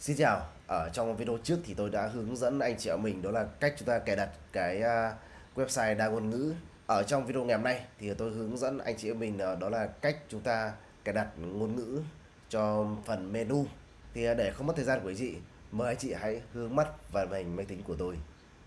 Xin chào, ở trong video trước thì tôi đã hướng dẫn anh chị em mình đó là cách chúng ta cài đặt cái à, website đa ngôn ngữ. Ở trong video ngày hôm nay thì tôi hướng dẫn anh chị em mình à, đó là cách chúng ta cài đặt ngôn ngữ cho phần menu. Thì à, để không mất thời gian của anh chị, mời anh chị hãy hướng mắt vào màn hình máy tính của tôi.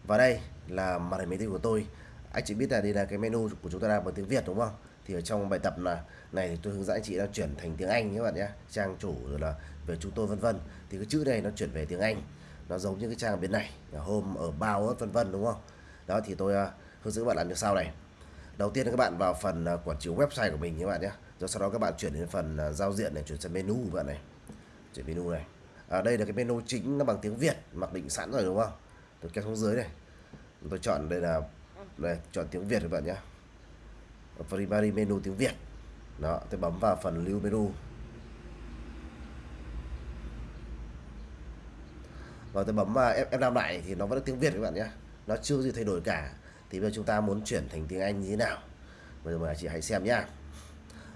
Và đây là màn hình máy tính của tôi. Anh chị biết là đây là cái menu của chúng ta đang bằng tiếng Việt đúng không? Thì ở trong bài tập là, này thì tôi hướng dẫn anh chị đang chuyển thành tiếng Anh các bạn nhé. Trang chủ rồi là về chúng tôi vân vân. Thì cái chữ này nó chuyển về tiếng Anh, nó giống như cái trang bên này, là ở bao, vân vân, đúng không? Đó, thì tôi à, hướng dẫn các bạn làm như sau này. Đầu tiên là các bạn vào phần à, quản trị website của mình các bạn nhé. Rồi sau đó các bạn chuyển đến phần à, giao diện này, chuyển sang menu các bạn này. Chuyển menu này. Ở đây là cái menu chính nó bằng tiếng Việt, mặc định sẵn rồi, đúng không? Tôi kéo xuống dưới này. Tôi chọn đây là, đây, chọn tiếng Việt các bạn nhé primary menu tiếng Việt. Đó, tôi bấm vào phần lưu menu. Và tôi bấm vào F5 lại thì nó vẫn là tiếng Việt các bạn nhé. Nó chưa gì thay đổi cả. Thì bây giờ chúng ta muốn chuyển thành tiếng Anh như thế nào? Bây giờ mời chị hãy xem nhá.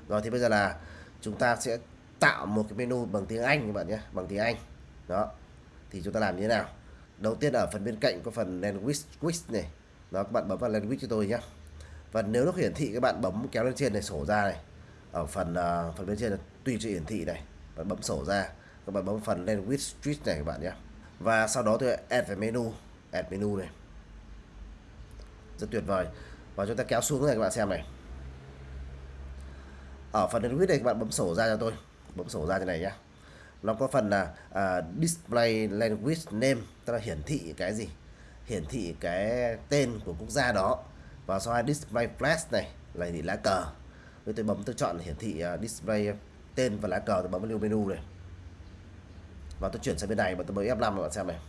Rồi, thì bây giờ là chúng ta sẽ tạo một cái menu bằng tiếng Anh các bạn nhé, bằng tiếng Anh. Đó, thì chúng ta làm như thế nào? Đầu tiên ở phần bên cạnh có phần language quiz này. Đó, các bạn bấm vào language cho tôi nhé và nếu nó hiển thị các bạn bấm kéo lên trên này sổ ra này. Ở phần uh, phần bên trên là tùy cho hiển thị này. Bạn bấm sổ ra các bạn bấm phần language street này các bạn nhé. Và sau đó tôi add về menu add menu này. Rất tuyệt vời. Và chúng ta kéo xuống này các bạn xem này. Ở phần language này các bạn bấm sổ ra cho tôi. Bấm sổ ra như này nhé. Nó có phần là uh, display language name tức là hiển thị cái gì? Hiển thị cái tên của quốc gia đó và sau hai display flash này là thì lá cờ. Tôi tôi bấm tôi chọn hiển thị à, display tên và lá cờ tôi bấm vào menu này. Và tôi chuyển sang bên này và tôi bấm F5 các bạn xem này.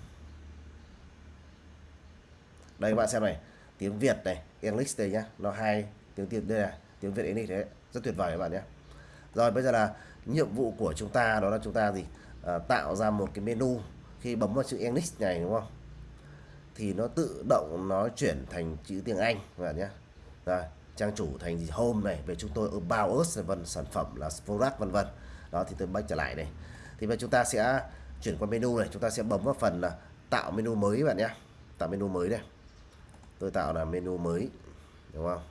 Đây các bạn xem này tiếng Việt này English đây nhá. Nó hai tiếng tiếng đây là tiếng Việt English đấy rất tuyệt vời các bạn nhé. Rồi bây giờ là nhiệm vụ của chúng ta đó là chúng ta gì? À, tạo ra một cái menu khi bấm vào chữ English này đúng không? Thì nó tự động nó chuyển thành chữ tiếng Anh, các bạn nhé. Rồi, trang chủ thành gì? Home này, về chúng tôi bao us, vân sản phẩm là product vân vân. Đó, thì tôi back trở lại này thì bây chúng ta sẽ chuyển qua menu này, chúng ta sẽ bấm vào phần là tạo menu mới bạn nhé. Tạo menu mới đây. Tôi tạo là menu mới, đúng không?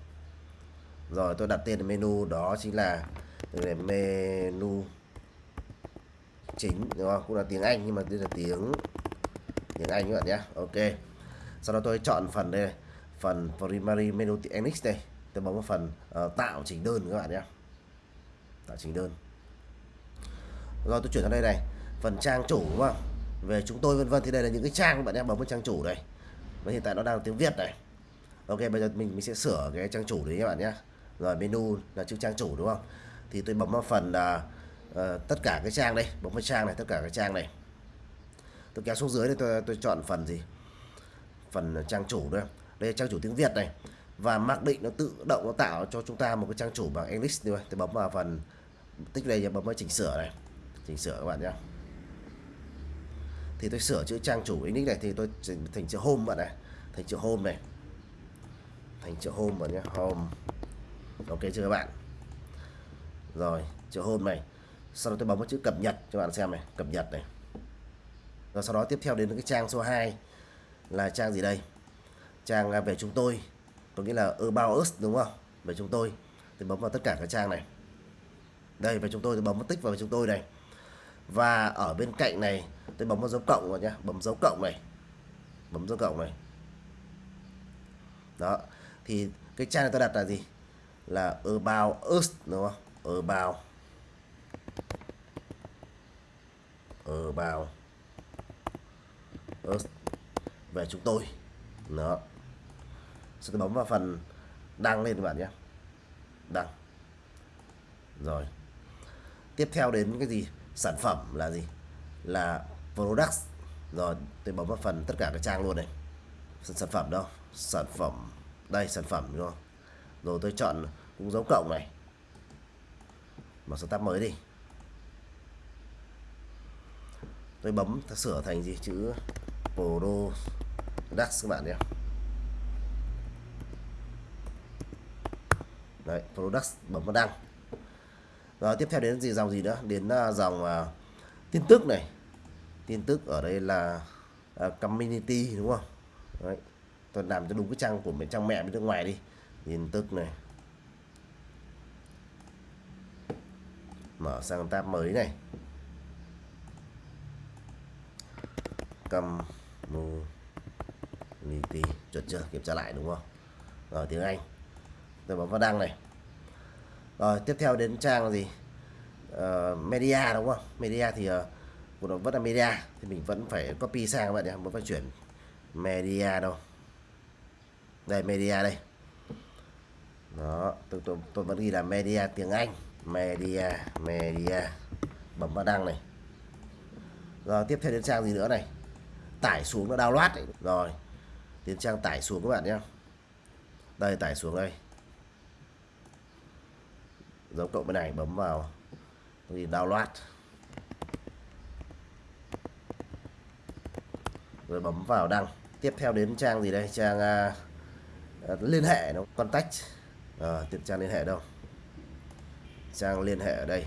Rồi, tôi đặt tên menu, đó chính là menu chính, đúng không? Cũng là tiếng Anh, nhưng mà đây là tiếng tiếng Anh, các bạn nhé. Ok sau đó tôi chọn phần đây phần primary menu NX đây. Tôi bấm vào phần uh, tạo chỉnh đơn các bạn nhé. Tạo chỉnh đơn. Rồi tôi chuyển sang đây này. Phần trang chủ đúng không? Về chúng tôi vân vân thì đây là những cái trang bạn em bấm vào trang chủ đây. Và hiện tại nó đang tiếng Việt này. Ok bây giờ mình mình sẽ sửa cái trang chủ đấy các bạn nhé. Rồi menu là chữ trang chủ đúng không? Thì tôi bấm vào phần uh, uh, tất cả cái trang đây. Bấm vào trang này tất cả cái trang này. Tôi kéo xuống dưới đây tôi tôi chọn phần gì? Phần trang chủ đây đây là trang chủ tiếng Việt này. Và mặc định nó tự động nó tạo cho chúng ta một cái trang chủ bằng English thôi. Tôi bấm vào phần tích đây bấm vào chỉnh sửa này. Chỉnh sửa các bạn nhé thì tôi sửa chữ trang chủ English này thì tôi thành chữ home bạn này thành chữ home này. Thành chữ home bạn nhé home. Ok chưa các bạn? Rồi, chữ home này. Sau đó tôi bấm vào chữ cập nhật cho bạn xem này. Cập nhật này. Rồi sau đó tiếp theo đến cái trang số 2 là trang gì đây? Trang à, về chúng tôi. Có nghĩa là about us, đúng không? Về chúng tôi. Tôi bấm vào tất cả các trang này. Đây, về chúng tôi tôi bấm tích vào về chúng tôi này. Và ở bên cạnh này, tôi bấm vào dấu cộng vào nhá. Bấm dấu cộng này. Bấm dấu cộng này. Đó. Thì cái trang này tôi đặt là gì? Là about us, đúng không? About. About us về chúng tôi. Đó. Sẽ tôi bấm vào phần đăng lên các bạn nhé. Đăng. Rồi. Tiếp theo đến cái gì? Sản phẩm là gì? Là products. Rồi tôi bấm vào phần tất cả các trang luôn này. Sản phẩm đâu? Sản phẩm đây, sản phẩm, đúng không? Rồi tôi chọn cũng dấu cộng này. Mở số tab mới đi. Tôi bấm sửa thành gì? Chữ products các bạn nhé. Đấy products bấm vào đăng. Rồi tiếp theo đến gì dòng gì nữa? Đến uh, dòng uh, tin tức này. Tin tức ở đây là uh, community đúng không? Đấy. tôi làm cho đúng cái trang của mình trang mẹ bên nước ngoài đi. Tin tức này. Mở sang tab mới này community chuẩn chưa? Kiểm tra lại đúng không? Rồi tiếng Anh. Rồi bấm vào đăng này. Rồi tiếp theo đến trang gì? Uh, media đúng không? Media thì uh, của nó vẫn là media thì mình vẫn phải copy sang các bạn nhé vẫn phải chuyển media đâu. Đây media đây. Đó tôi, tôi, tôi vẫn ghi là media tiếng Anh. Media media. Bấm vào đăng này. Rồi tiếp theo đến trang gì nữa này? Tải xuống nó download ấy. rồi tiến trang tải xuống các bạn nhé. Đây tải xuống đây. Dấu cộng bên này bấm vào. Thì download. Rồi bấm vào đăng. Tiếp theo đến trang gì đây? Trang uh, liên hệ nó contact. Ờ, à, tiếp trang liên hệ đâu? Trang liên hệ ở đây.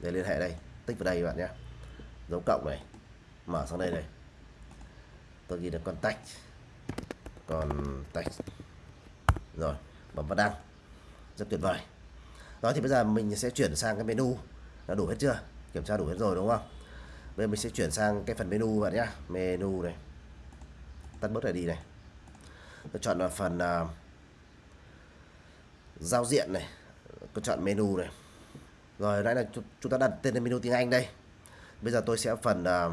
Để liên hệ đây. Tích vào đây các bạn nhé. Dấu cộng này mở sang đây này. Tôi ghi được còn tách. Còn tách. Rồi bấm vào đăng. Rất tuyệt vời. Đó thì bây giờ mình sẽ chuyển sang cái menu. Đã đủ hết chưa? Kiểm tra đủ hết rồi đúng không? Bây giờ mình sẽ chuyển sang cái phần menu bạn nhá. Menu này. Tắt bớt này đi này. Tôi chọn là phần uh, giao diện này. Tôi chọn menu này. Rồi nãy là chúng ta đặt tên menu tiếng Anh đây. Bây giờ tôi sẽ phần uh,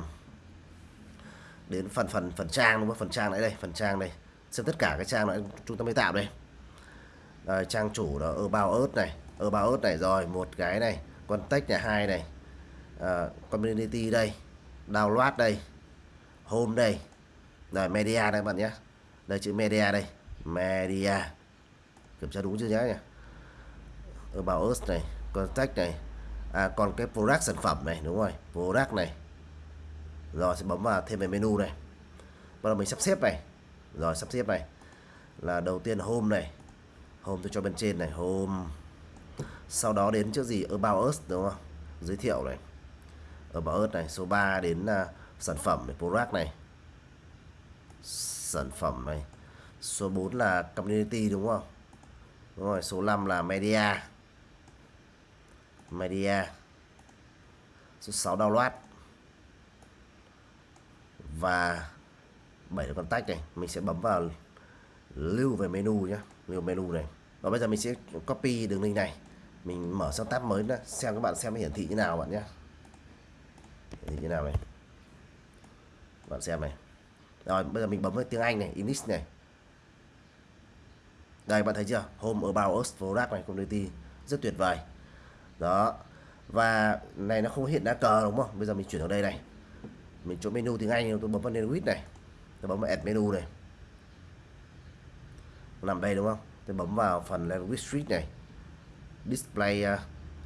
đến phần phần phần trang đúng không? Phần trang này đây phần trang đây. Xem tất cả cái trang này chúng ta mới tạo đây. Đây, trang chủ là about ớt này. About ớt này rồi một cái này. Contact này hai này. Uh, community đây. Download đây. Home đây. Rồi media đây bạn nhé. Đây chữ media đây. Media. Kiểm tra đúng chưa nhé nhỉ? About us này contact này. À, còn cái product sản phẩm này đúng rồi. Product này rồi sẽ bấm vào thêm về menu này. Bắt đầu mình sắp xếp này. Rồi sắp xếp này. Là đầu tiên home này. Home tôi cho bên trên này. Home. Sau đó đến trước gì? About us đúng không? Giới thiệu này. About us này. Số 3 đến uh, sản phẩm này product này. Sản phẩm này. Số 4 là community đúng không? Đúng rồi số 5 là media. Media. Số 6 download và 7 con tách này, mình sẽ bấm vào lưu về menu nhé lưu menu này. Và bây giờ mình sẽ copy đường link này. Mình mở sang tab mới nữa xem các bạn xem hiển thị như nào bạn nhé hiển thị như nào này? Bạn xem này. Rồi, bây giờ mình bấm vào tiếng Anh này, English này. Đây, bạn thấy chưa? Home About Us Product này, Community rất tuyệt vời. Đó. Và này nó không hiện đá cờ đúng không? Bây giờ mình chuyển vào đây này mình chỗ menu tiếng Anh tôi bấm vào language này tôi bấm vào add menu này. Nằm đây đúng không? Tôi bấm vào phần language street này display uh,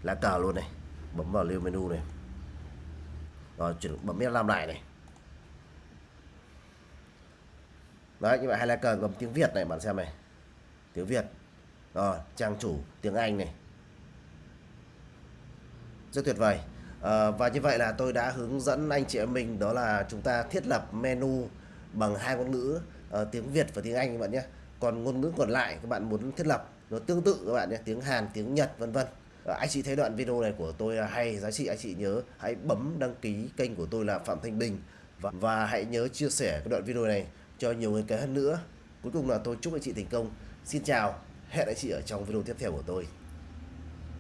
lá cờ luôn này bấm vào lưu menu này. Rồi chuyển bấm biết làm lại này. Đấy như vậy hai lá cờ gồm tiếng Việt này bạn xem này. Tiếng Việt. Rồi trang chủ tiếng Anh này. Rất tuyệt vời à, và như vậy là tôi đã hướng dẫn anh chị em mình đó là chúng ta thiết lập menu bằng hai ngôn ngữ uh, tiếng Việt và tiếng Anh các bạn nhé. Còn ngôn ngữ còn lại các bạn muốn thiết lập nó tương tự các bạn nhé tiếng Hàn tiếng Nhật vân vân. Ờ, anh chị thấy đoạn video này của tôi à, hay giá trị anh chị nhớ hãy bấm đăng ký kênh của tôi là Phạm Thanh Bình. Và, và hãy nhớ chia sẻ cái đoạn video này cho nhiều người cái hơn nữa. Cuối cùng là tôi chúc anh chị thành công. Xin chào hẹn anh chị ở trong video tiếp theo của tôi.